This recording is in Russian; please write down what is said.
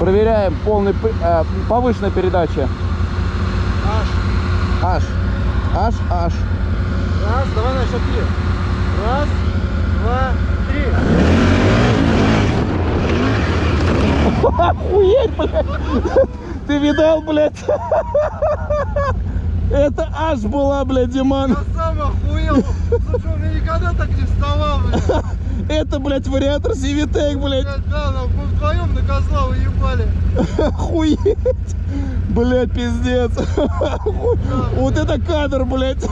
Проверяем полный, э, повышенная передача. Аж. Аж. Аж, аж. Раз, давай на счет три. Раз, два, три. Охуеть, блядь. Ты видал, блядь? Это аж была, блядь, Диман. Я сам охуел. Слушай, у меня никогда так не вставал, блядь. Это, блядь, вариатор Сивитек, блядь. Блядь, да, нам мы вдвоем на козла уебали. Охуеть. Блядь, пиздец. Вот это кадр, блядь.